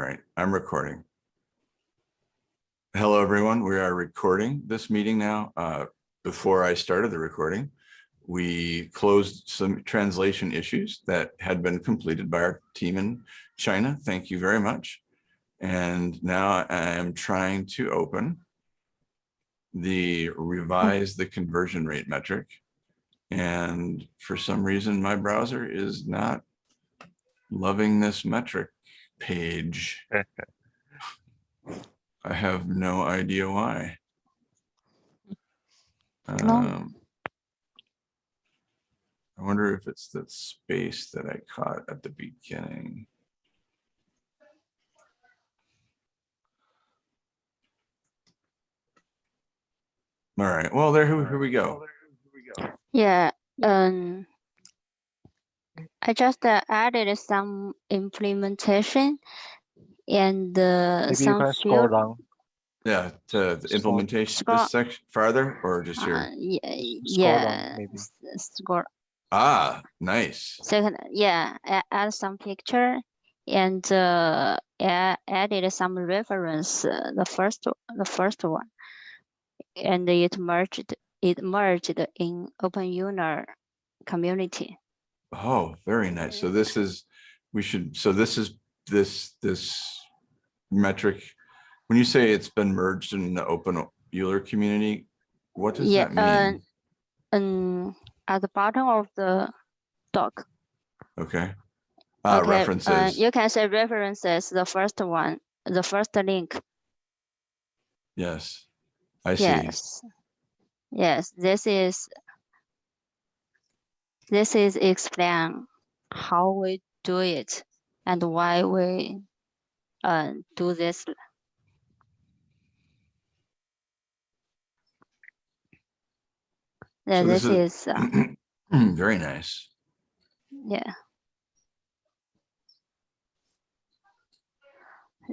All right, I'm recording. Hello, everyone. We are recording this meeting now. Uh, Before I started the recording, we closed some translation issues that had been completed by our team in China. Thank you very much. And now I am trying to open the revise the conversion rate metric. And for some reason, my browser is not loving this metric page. I have no idea why. No. Um, I wonder if it's the space that I caught at the beginning. All right, well, there, here here we go. Yeah, um, I just uh, added some implementation and uh, Maybe you some can scroll field. down. Yeah, to the implementation, scroll- this section farther or just Uh, here? yeah, Scroll down, yeah, maybe. s- scroll. Ah, nice. Second, yeah, a- add some picture and uh, a- added some reference. Uh, the first, o- the first one, and it merged. It merged in OpenEuler community. Oh, very nice. So this is, we should, so this is, this, this metric, when you say it's been merged in the open Euler community, what does Yeah, that mean? Um, at the bottom of the doc. Okay. Uh, Okay, uh, references, You can say references, the first one, the first link. yes. I see. Yes. Yes, this is. This is explain how we do it and why we uh, do this. Yeah, So this this is, uh, Very nice. yeah.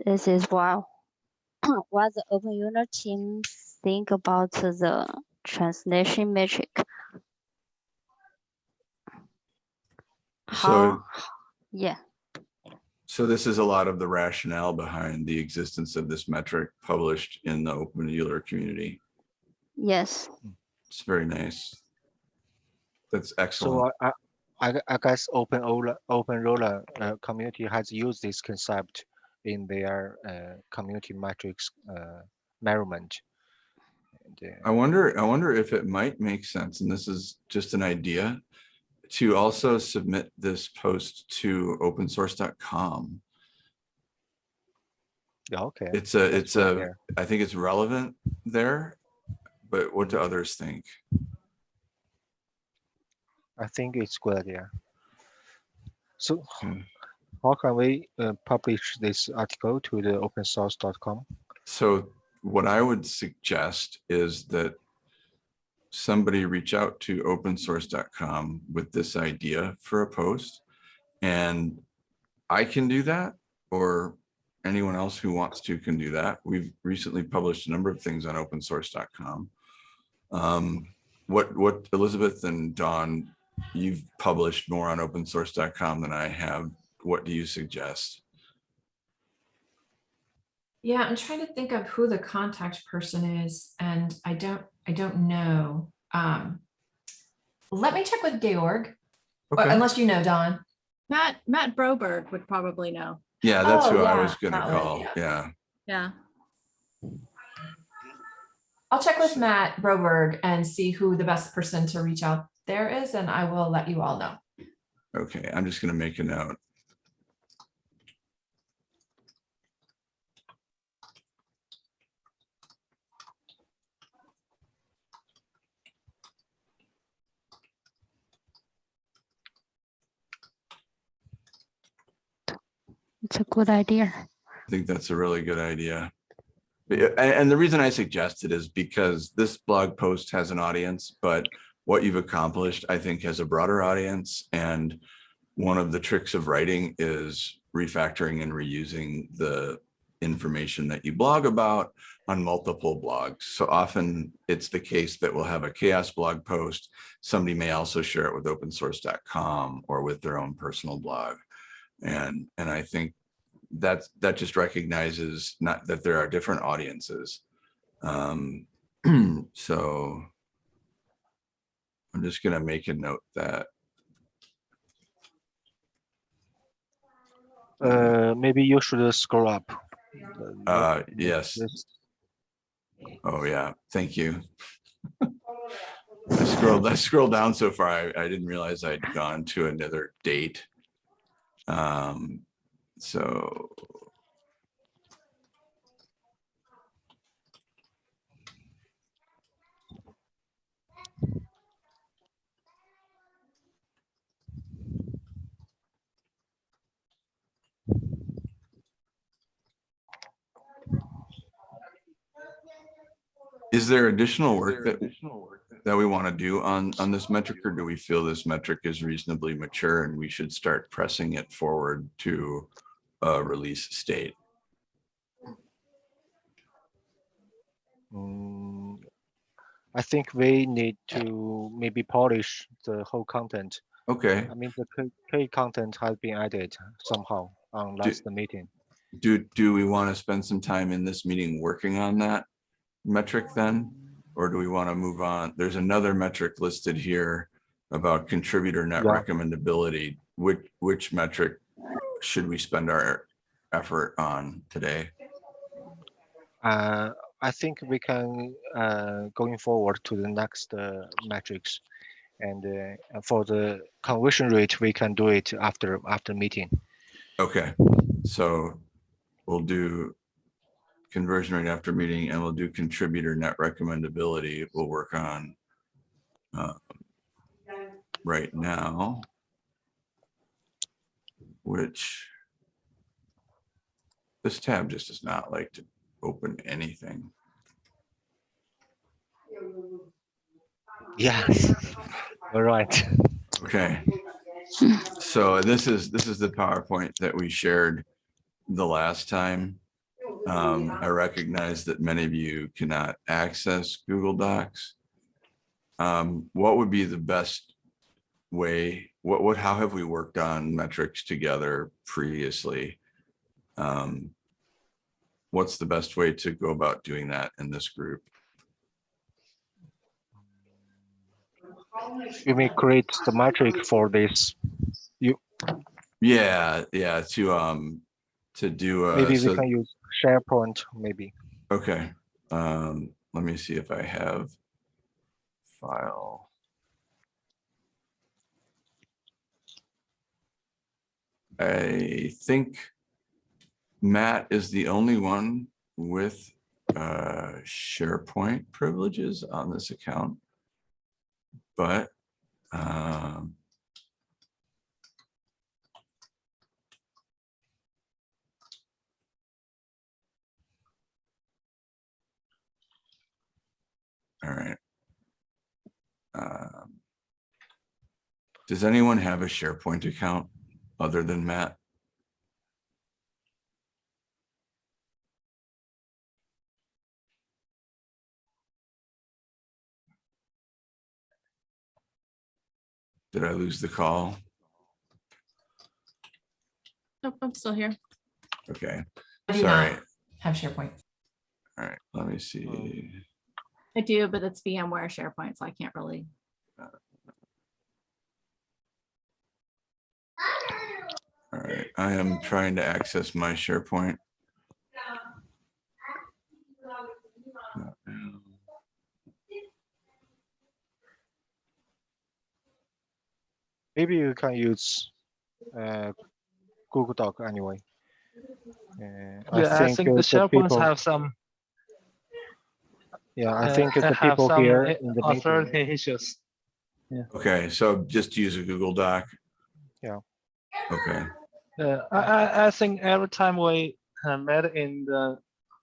This is what, what the Open Unit team think about the translation metric. So, yeah, so this is a lot of the rationale behind the existence of this metric published in the open Euler community. yes, It's very nice. That's excellent. So I, I I guess Open Ola, Open Roller uh, community has used this concept in their uh, community metrics uh, measurement. And, uh, I wonder, I wonder if it might make sense, and this is just an idea, to also submit this post to opensource.com. yeah, okay. It's a, it's a, think it's relevant there, but what do others think? I think it's good idea. So Hmm. how can we uh, publish this article to the opensource.com? So what I would suggest is that somebody reach out to opensource.com with this idea for a post. And I can do that, or anyone else who wants to can do that. We've recently published a number of things on opensource.com. Um, what, what Elizabeth and Dawn, you've published more on opensource.com than I have. What do you suggest? Yeah, I'm trying to think of who the contact person is and I don't, I don't know. Um, let me check with Georg, or Okay. unless you know, Don. Matt, Matt Broberg would probably know. Yeah, that's Oh, who I was gonna that one, call. yeah. Yeah. Yeah. I'll check with Matt Broberg and see who the best person to reach out there is, and I will let you all know. Okay, I'm just gonna make a note. It's a good idea. I think that's a really good idea. And, the reason I suggest it is because this blog post has an audience, but what you've accomplished, I think, has a broader audience. And one of the tricks of writing is refactoring and reusing the information that you blog about on multiple blogs. So often it's the case that we'll have a CHAOSS blog post. Somebody may also share it with opensource.com or with their own personal blog. And, and I think that, that just recognizes not that there are different audiences. Um, so I'm just gonna make a note that, Uh, maybe you should scroll up. uh, yes, oh yeah, thank you. I scrolled, I scrolled down so far, I, I didn't realize I'd gone to another date. Um, so. Is there additional work that, that we want to do on, on this metric, or do we feel this metric is reasonably mature and we should start pressing it forward to a release state? Mm, I think we need to maybe polish the whole content. Okay, I mean, the key content has been added somehow on last meeting. do, do we want to spend some time in this meeting working on that metric then? Or do we want to move on? There's another metric listed here about contributor net Yeah. recommendability. Which, which metric should we spend our effort on today? Uh, I think we can, uh, going forward to the next, uh, metrics. And, uh, and for the conversion rate, we can do it after, after meeting. Okay, so we'll do conversion rate after meeting and we'll do contributor net recommendability. We'll work on uh, right now, which this tab just does not like to open anything. Yes. All right. Okay. So this is, this is the PowerPoint that we shared the last time. Um, I recognize that many of you cannot access Google Docs. Um, what would be the best way, what, what, how have we worked on metrics together previously? Um, what's the best way to go about doing that in this group? You may create the metric for this. You. Yeah, yeah, to, um, to do, uh, Maybe we so- can use SharePoint, maybe. Okay, um, let me see if I have file. I think Matt is the only one with uh SharePoint privileges on this account. But um All right. Um, Does anyone have a SharePoint account other than Matt? Did I lose the call? Nope, I'm still here. Okay, I do sorry. not have SharePoint. All right, let me see. I do, but it's VMware SharePoint, so I can't really. All right, I am trying to access my SharePoint. Maybe you can use uh, Google Doc anyway. Uh, Yeah, I think uh, the SharePoints people- have some. Yeah, I uh, think the have people some here in the meeting. authority issues. Okay, so just use a Google Doc? Yeah. Okay, Uh, I, I, I think every time we uh, met in the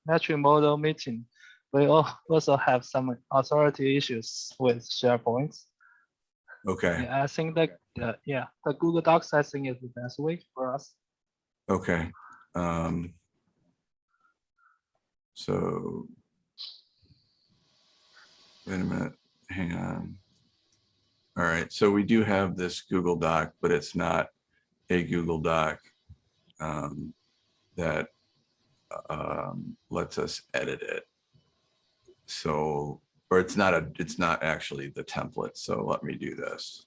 metric model meeting, we al- also have some authority issues with SharePoint. okay, Yeah, I think that, uh, yeah, the Google Docs, I think is the best way for us. okay. Um. So. Wait a minute, hang on. All right, so we do have this Google Doc, but it's not a Google Doc. um, that um, lets us edit it. So, or it's not a, it's not actually the template. So let me do this.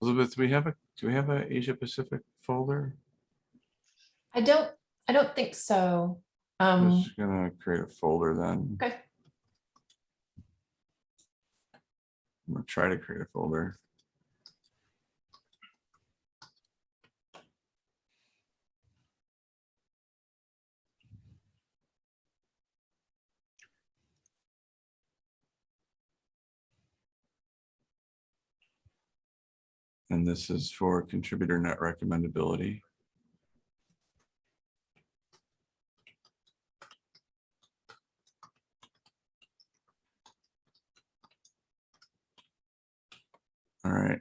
Elizabeth, do we have a, do we have a Asia Pacific folder? I don't, I don't think so. I'm Um, just gonna create a folder then. okay, I'm gonna try to create a folder. And this is for contributor net recommendability. All right.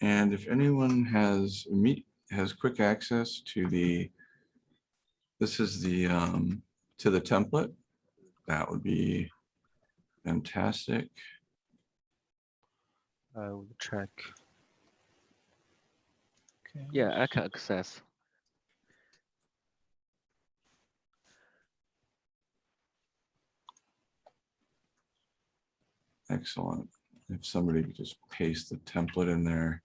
And if anyone has meet, has quick access to the, this is the, um, to the template, that would be fantastic. I will check. Okay. Yeah, I can access. Excellent. If somebody could just paste the template in there,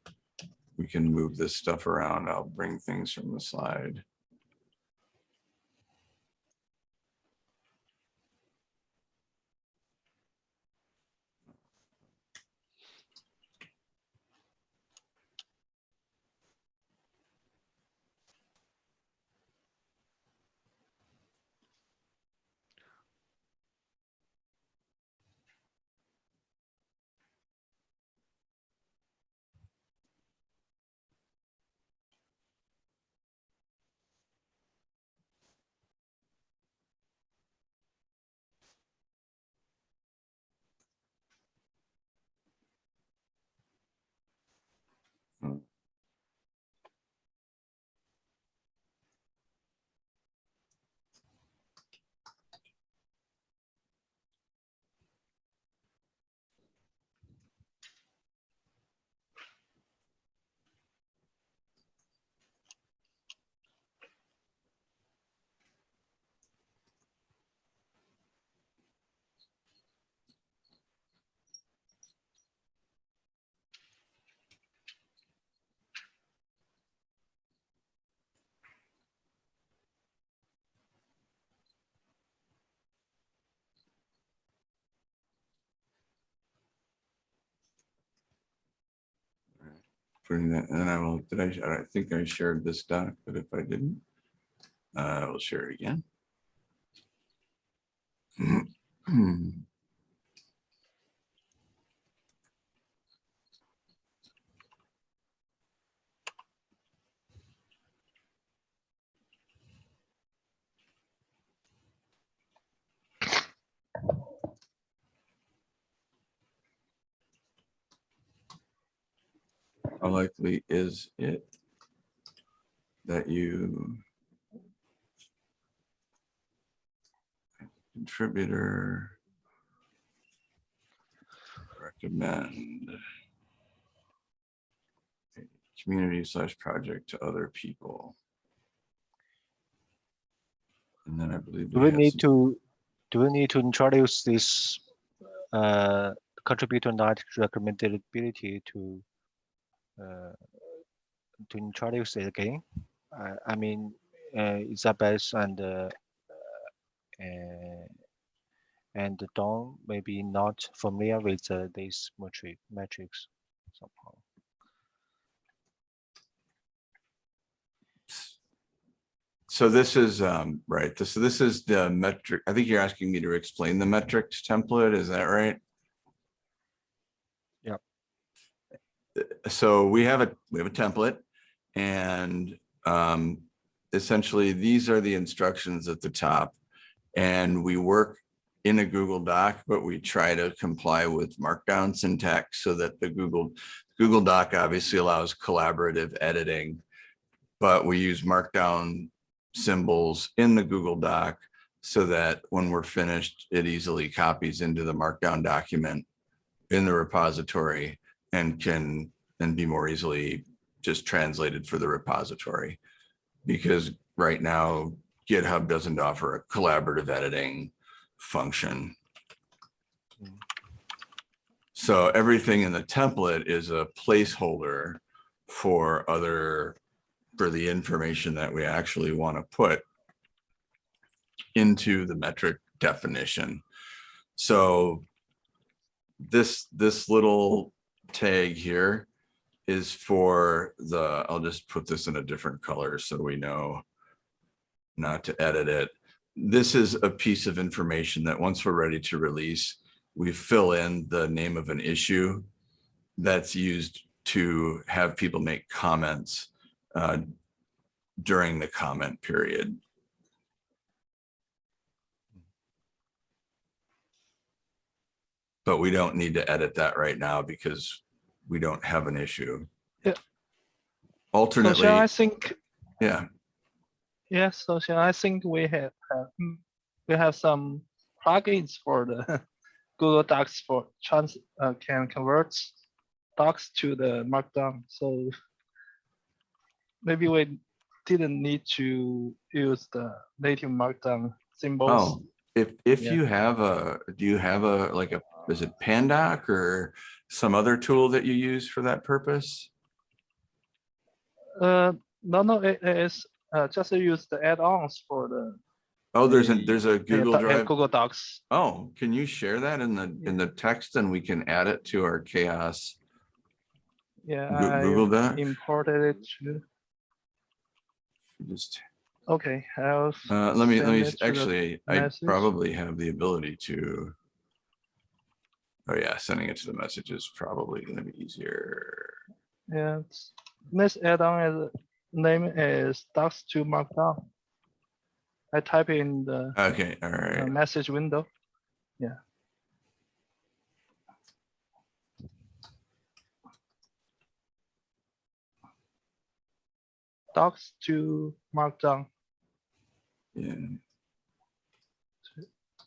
we can move this stuff around. I'll bring things from the slide. Putting that, and then I will, did I, I think I shared this doc, but if I didn't, uh, I will share it again. How likely is it that you contributor recommend community slash project to other people? And then I believe. Do we need to, do we need to introduce this uh, contributor net recommendability to to introduce it again? I, I mean, uh, Isabel's and uh, uh, and Don maybe not familiar with uh, this metric metrics somehow. So this is, um, right, so this is the metric, I think you're asking me to explain the metrics template, is that right? Yep. Uh, So we have a, we have a template and, um, essentially, these are the instructions at the top. And we work in a Google Doc, but we try to comply with markdown syntax so that the Google, Google Doc obviously allows collaborative editing. But we use markdown symbols in the Google Doc so that when we're finished, it easily copies into the markdown document in the repository and can then be more easily just translated for the repository. Because right now GitHub doesn't offer a collaborative editing function. So everything in the template is a placeholder for other, for the information that we actually want to put into the metric definition. So this, this little tag here is for the, I'll just put this in a different color so we know not to edit it. This is a piece of information that once we're ready to release, we fill in the name of an issue that's used to have people make comments uh, during the comment period. But we don't need to edit that right now because we don't have an issue. Yeah. So Alternately, shall I think, yeah, yeah, so I think we have, have, we have some plugins for the Google Docs for trans, uh, can convert docs to the markdown, so maybe we didn't need to use the native markdown symbols. Oh, if, if Yeah. you have a, do you have a, like a, is it Pandoc or some other tool that you use for that purpose? Uh, no, no, it is, uh, just use the add-ons for the Oh, there's a, there's a Google uh, Drive. Google Docs. Oh, can you share that in the, in the text and we can add it to our CHAOSS Yeah, Google Doc? imported it to, Just, okay, I'll. uh, let me, let me, it s- to the actually, I message. probably have the ability to. Oh yeah, sending it to the message is probably gonna be easier. Yeah, this add-on is, name is docs to markdown. I type in the Okay, all right. message window. Yeah. Docs to markdown Yeah,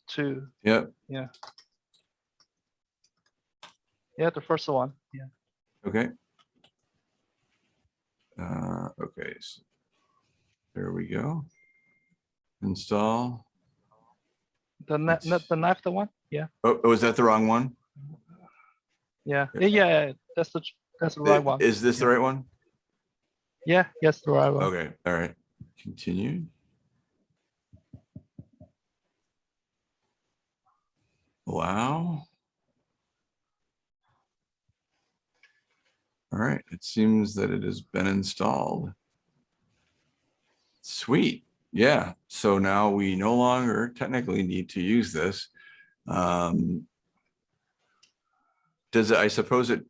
to, yep, yeah, the first one, yeah. okay. Uh, okay. so There we go. Install. The ne- ne- It's- the next one, yeah, Oh, oh, is that the wrong one? yeah, yeah, yeah, yeah, that's the, that's the I- right one. Is this the right one? Yeah, yes, the right one. Okay, all right. Continue. Wow. All right, it seems that it has been installed. Sweet, yeah, so now we no longer technically need to use this. Um, Does it, I suppose it,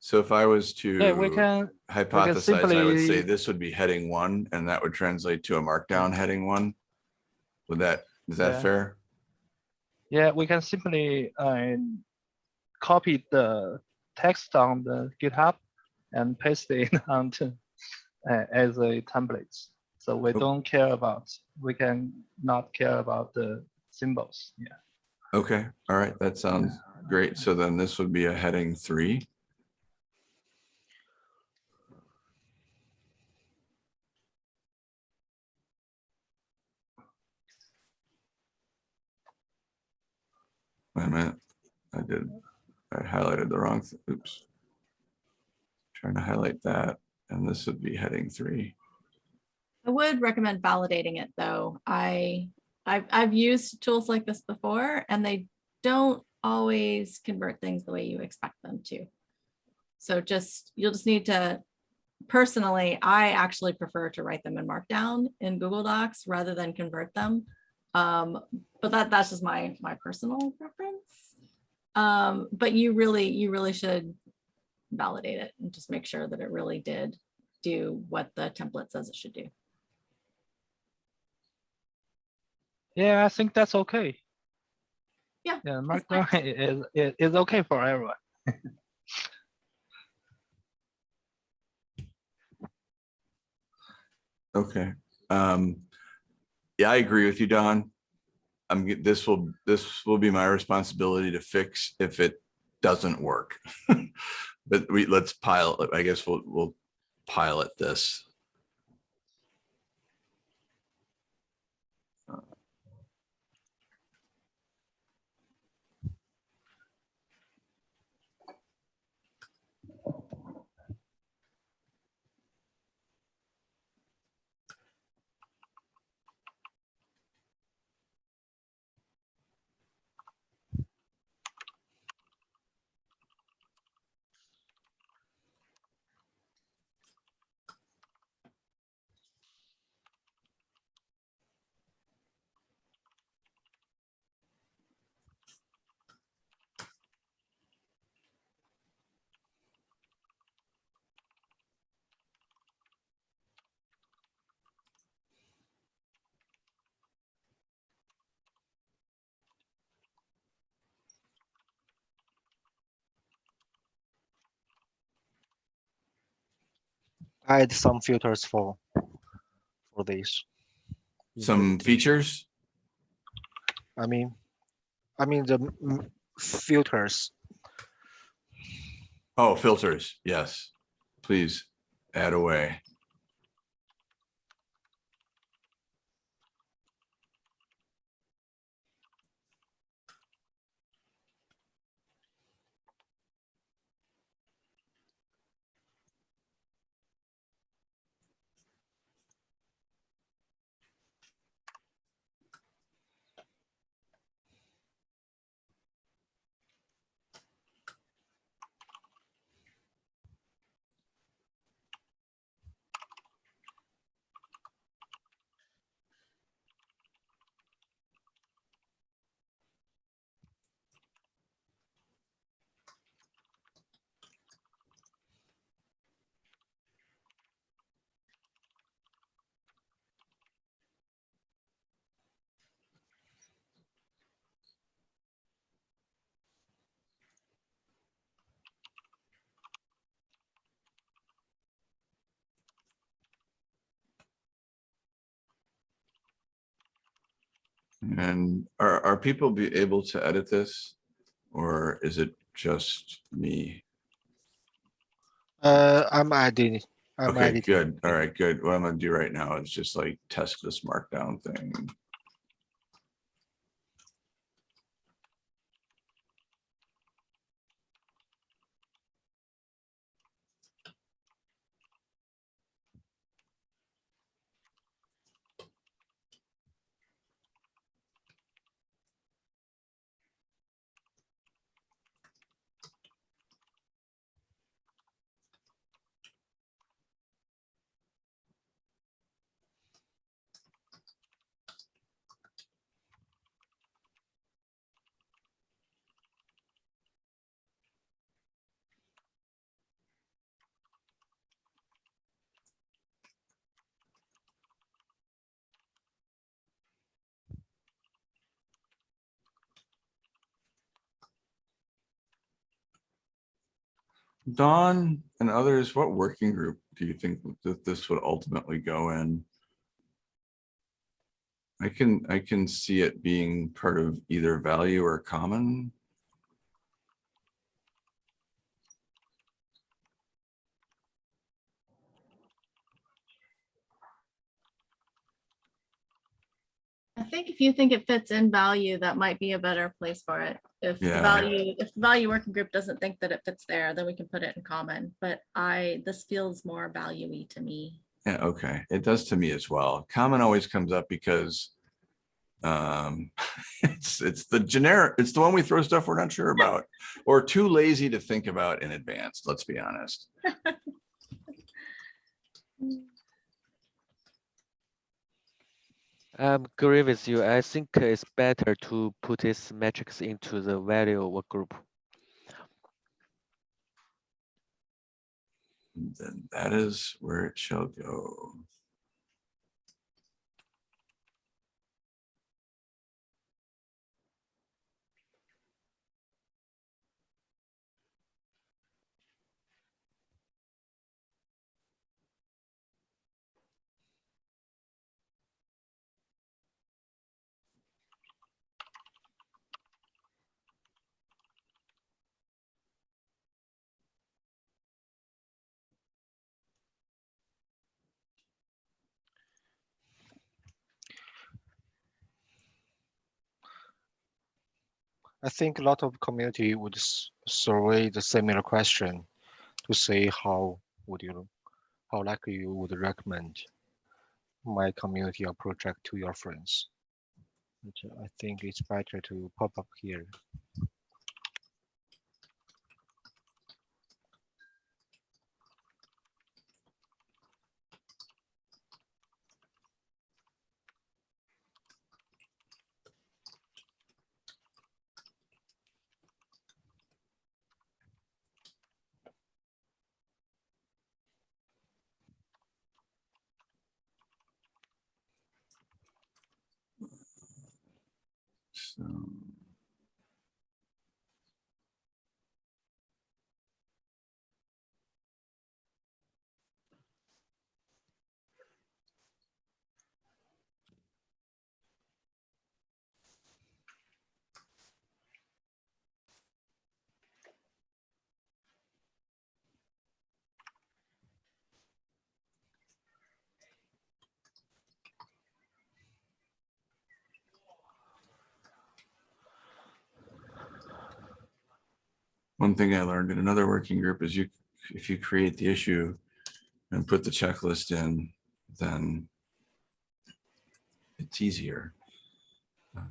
so if I was to Yeah, we can, hypothesize, I would say this would be heading one, and that would translate to a markdown heading one. Would that, is that Yeah. fair? Yeah, we can simply uh, copy the text on the GitHub and paste it onto uh, as a template. So we Oh. don't care about, we can not care about the symbols. Yeah. Okay, all right, that sounds great. So then this would be a heading three. Wait a minute, I did, I highlighted the wrong, oops. Trying to highlight that, and this would be heading three. I would recommend validating it though. I, I've, I've used tools like this before and they don't always convert things the way you expect them to. So just, you'll just need to, personally, I actually prefer to write them in Markdown in Google Docs rather than convert them. Um, but that, that's just my, my personal preference. Um, but you really, you really should validate it and just make sure that it really did do what the template says it should do. Yeah, I think that's okay. Yeah. Yeah, Markdown is, is, okay for everyone. okay. Um, yeah, I agree with you, Don. I'm, this will, this will be my responsibility to fix if it doesn't work. But we, let's pile, I guess we'll, we'll pilot this. Add some filters for for this. Some features. I mean, I mean the filters. Oh, filters. Yes. Please add away. And are, are people be able to edit this? Or is it just me? Uh, I'm adding. I'm Okay, adding. good. All right, good. What I'm gonna do right now is just like test this markdown thing. Dawn and others, what working group do you think that this would ultimately go in? I can, I can see it being part of either value or common. I think if you think it fits in value, that might be a better place for it. If the Yeah. value, if the value working group doesn't think that it fits there, then we can put it in common. But I, this feels more value-y to me. Yeah, okay. It does to me as well. Common always comes up because um, it's, it's the generic, it's the one we throw stuff we're not sure about or too lazy to think about in advance. Let's be honest. I'm agree with you. I think it's better to put this metrics into the value work group. Then that is where it shall go. I think a lot of community would survey the similar question to say how would you, how likely you would recommend my community or project to your friends. But I think it's better to pop up here. So. One thing I learned in another working group is you, if you create the issue and put the checklist in, then it's easier. Uh,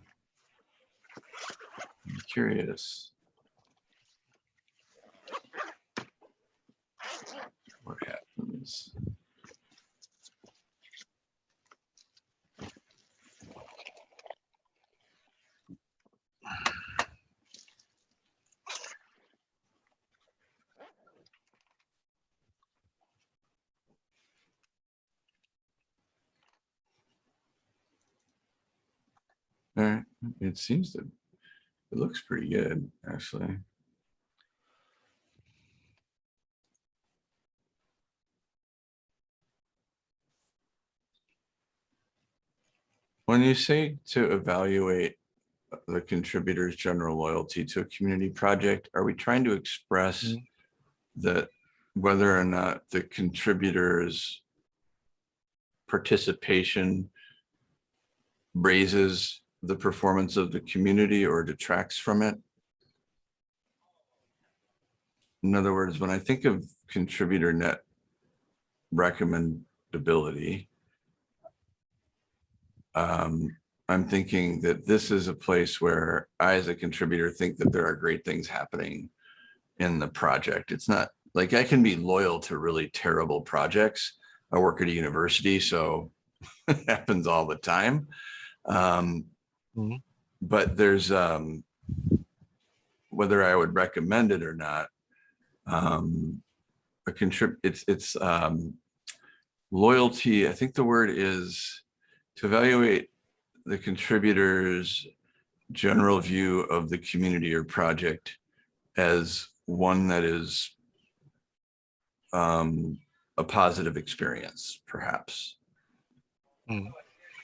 I'm curious. What happens? All right, it seems to, it looks pretty good, actually. When you say to evaluate the contributor's general loyalty to a community project, are we trying to express Mm. that whether or not the contributors participation raises the performance of the community or detracts from it? In other words, when I think of contributor net recommendability, um, I'm thinking that this is a place where I, as a contributor, think that there are great things happening in the project. It's not like I can be loyal to really terrible projects. I work at a university, so it happens all the time. Um, Mhm. But there's, um, whether I would recommend it or not, um, a contrib, it's, it's, um, loyalty, I think the word is to evaluate the contributors' general view of the community or project as one that is um, a positive experience, perhaps. Mm.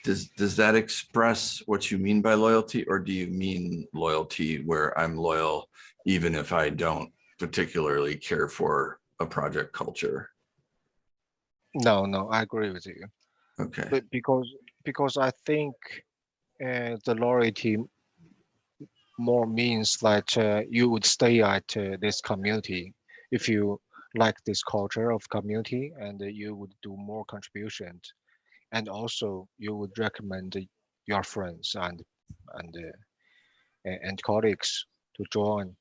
Does, does that express what you mean by loyalty, or do you mean loyalty where I'm loyal even if I don't particularly care for a project culture? No, no, I agree with you. Okay, But because because I think uh, the loyalty more means that uh, you would stay at uh, this community if you like this culture of community and you would do more contributions and also you would recommend your friends and and uh, and colleagues to join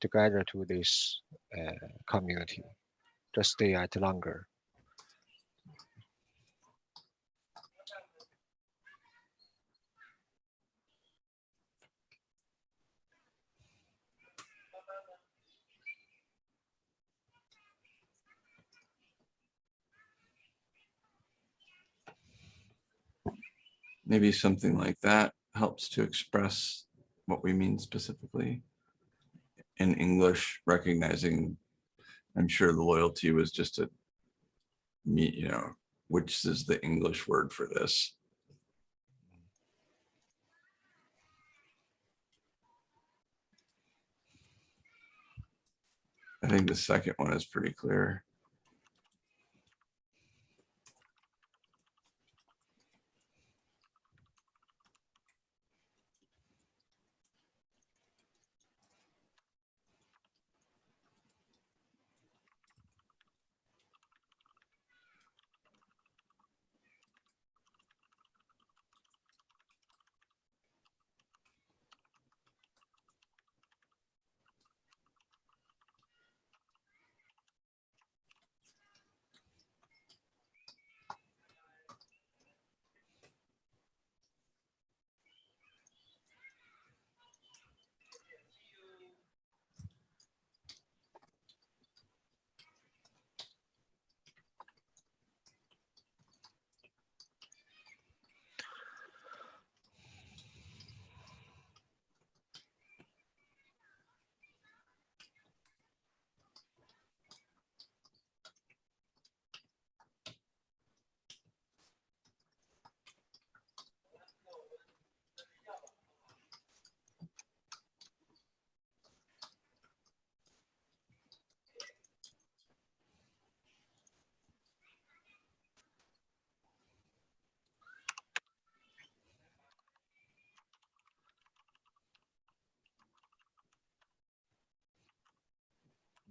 together to this uh, community. To stay at longer maybe something like that helps to express what we mean specifically in English, recognizing, I'm sure the loyalty was just a you know, which is the English word for this. I think the second one is pretty clear.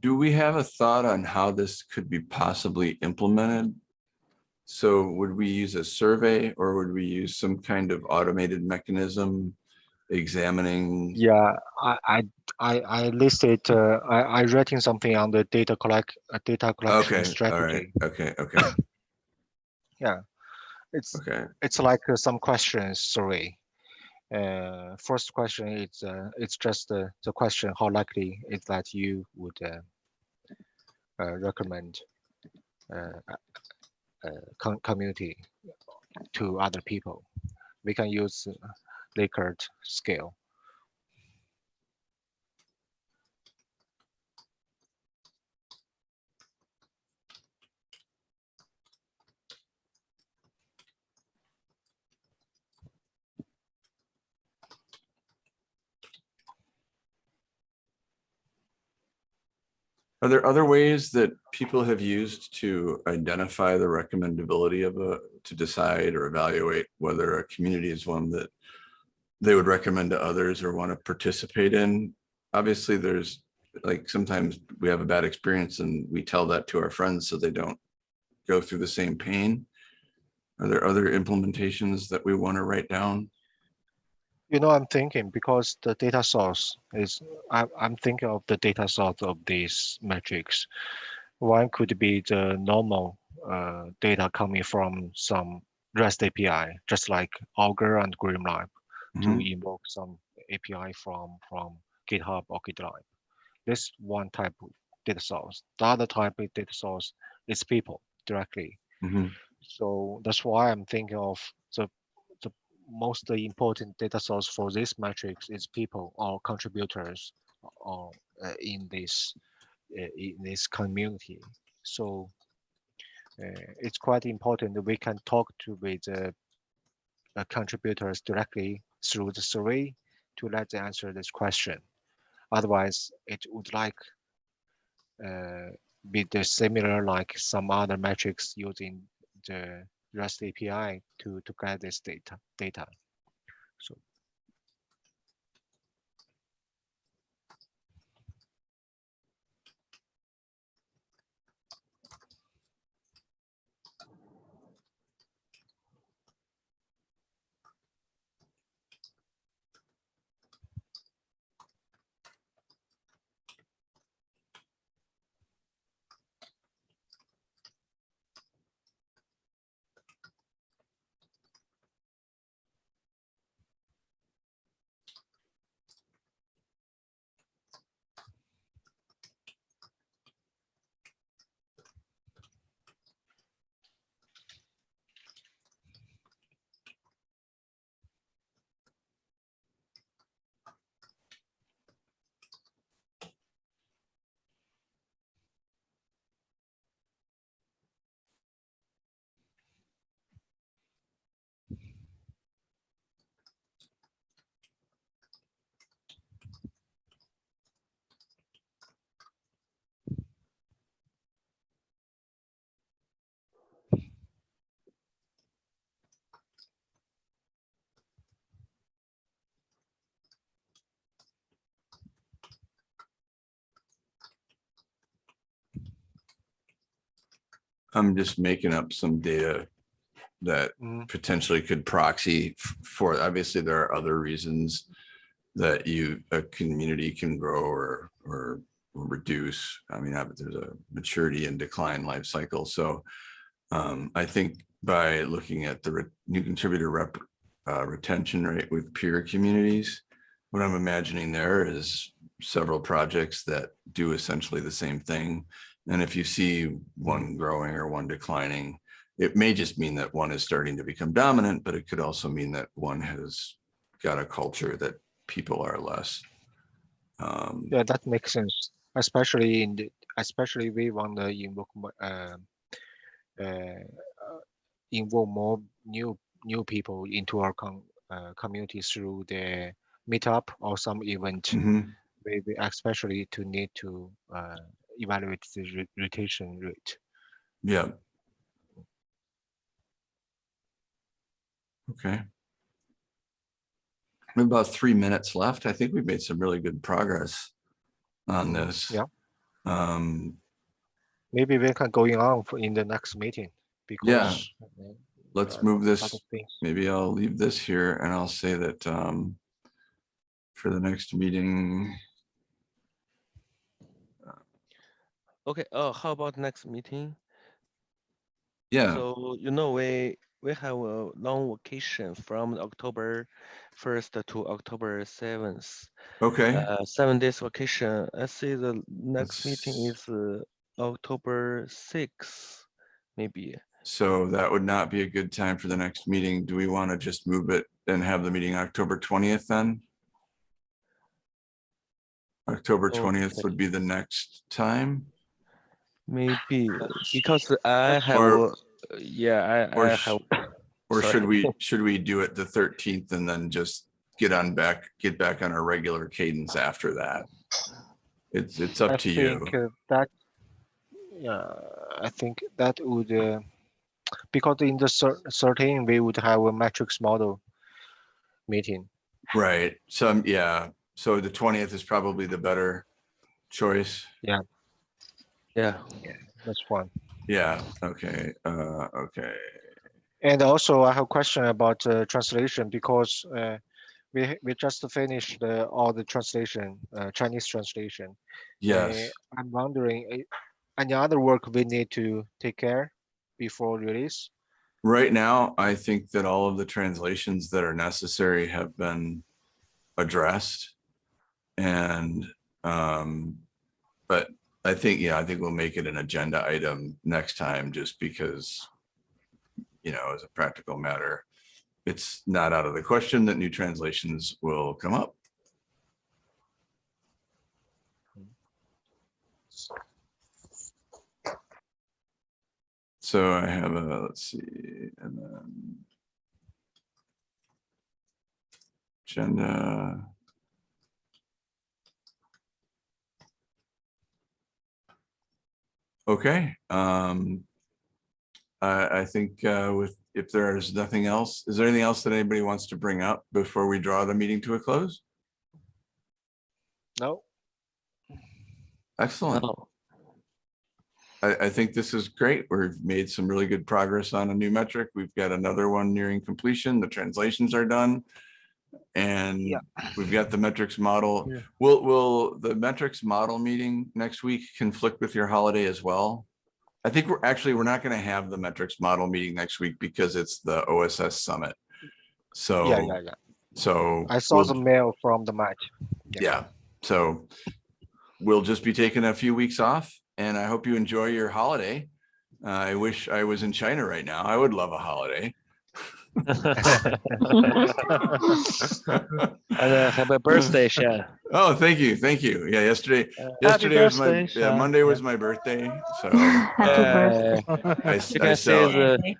Do we have a thought on how this could be possibly implemented? So would we use a survey or would we use some kind of automated mechanism examining? Yeah, I, I, I, I listed, uh, I, I writing something on the data collect, uh, data collection Okay, all right, okay, okay, Yeah, it's, okay. it's like uh, some questions survey. Uh, first question is, uh, it's just uh, the question, how likely is that you would uh, recommend uh, uh, com- community to other people? We can use uh, Likert scale. Are there other ways that people have used to identify the recommendability of a, to decide or evaluate whether a community is one that they would recommend to others or want to participate in? Obviously, there's like sometimes we have a bad experience and we tell that to our friends so they don't go through the same pain. Are there other implementations that we want to write down? You know, I'm thinking because the data source is, I, I'm thinking of the data source of these metrics. One could be the normal uh, data coming from some REST API, just like Augur and GrimoireLab, to Mhm. invoke some API from from GitHub or GitLab. This one type of data source. The other type of data source is people directly. Mhm. So that's why I'm thinking of the most important data source for this matrix is people or contributors or uh, in this uh, in this community. So uh, it's quite important that we can talk to with uh, contributors directly through the survey to let them answer this question. Otherwise, it would like uh, be the similar like some other metrics using the REST API to to get this data data. So I'm just making up some data that mm, potentially could proxy for, obviously, there are other reasons that you, a community can grow or, or reduce. I mean, there's a maturity and decline life cycle. So um, I think by looking at the new contributor rep, uh, retention rate with peer communities, what I'm imagining there is several projects that do essentially the same thing. And if you see one growing or one declining, it may just mean that one is starting to become dominant, but it could also mean that one has got a culture that people are less. Um, yeah, that makes sense. Especially in the, especially we want to invoke uh, uh, uh, involve more new new people into our com, uh, community through the meetup or some event. mhm. Maybe especially to need to uh, evaluate the retention rate. Yeah. Okay. We have about three minutes left. I think we've made some really good progress on this. Yeah. Um, Maybe we can going on for in the next meeting because. yeah. let's move this maybe I'll leave this here and I'll say that um, for the next meeting, Okay, uh, how about next meeting? yeah, So, you know, we, we have a long vacation from October first to October seventh. okay, Uh, seven days vacation. I see the next meeting is uh, October sixth, maybe. so that would not be a good time for the next meeting. Do we want to just move it and have the meeting October twentieth then? October twentieth would be the next time, Maybe because I have, Or- uh, yeah, I, or I have, or Sorry. should we, should we do it the thirteenth and then just get on back, get back on our regular cadence after that? It's, it's I up to you. think uh, that, yeah, I think that would, uh, because in the cer- certain, we would have a matrix model meeting. Right, so, yeah, so the twentieth is probably the better choice. yeah. Yeah, that's fine. Yeah, okay, uh, okay, And also I have a question about uh, translation because uh, we we just finished uh, all the translation, uh, Chinese translation. yes. Uh, I'm wondering, uh, any other work we need to take care before release? Right now, I think that all of the translations that are necessary have been addressed. And, um, but I think, yeah, I think we'll make it an agenda item next time just because, you know, as a practical matter, it's not out of the question that new translations will come up. So I have a, let's see, and then agenda. Okay, um, I, I think, uh, with, if there is nothing else, is there anything else that anybody wants to bring up before we draw the meeting to a close? No? Excellent. Oh, I, I think this is great. We've made some really good progress on a new metric. We've got another one nearing completion. The translations are done. And Yeah. we've got the metrics model. Yeah. Will, will the metrics model meeting next week conflict with your holiday as well? I think we're actually, we're not gonna have the metrics model meeting next week because it's the OSS summit. So, Yeah, yeah, yeah. so. I saw we'll- the mail from the match. yeah, so we'll just be taking a few weeks off and I hope you enjoy your holiday. Uh, I wish I was in China right now. I would love a holiday. And uh, happy birthday, Shan. Oh, thank you, thank you. Yeah, yesterday, Uh, yesterday was my, birthday, yeah, Monday was my birthday, so. Happy uh, birthday. I, You s- I can say sell- the,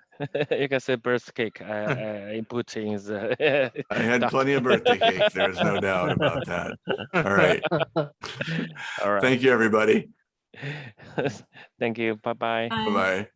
you can say birth cake. I, I put in the. I had plenty of birthday cake. There's no doubt about that. All right, All right. thank you, everybody. Thank you. Bye bye. Bye. Bye-bye.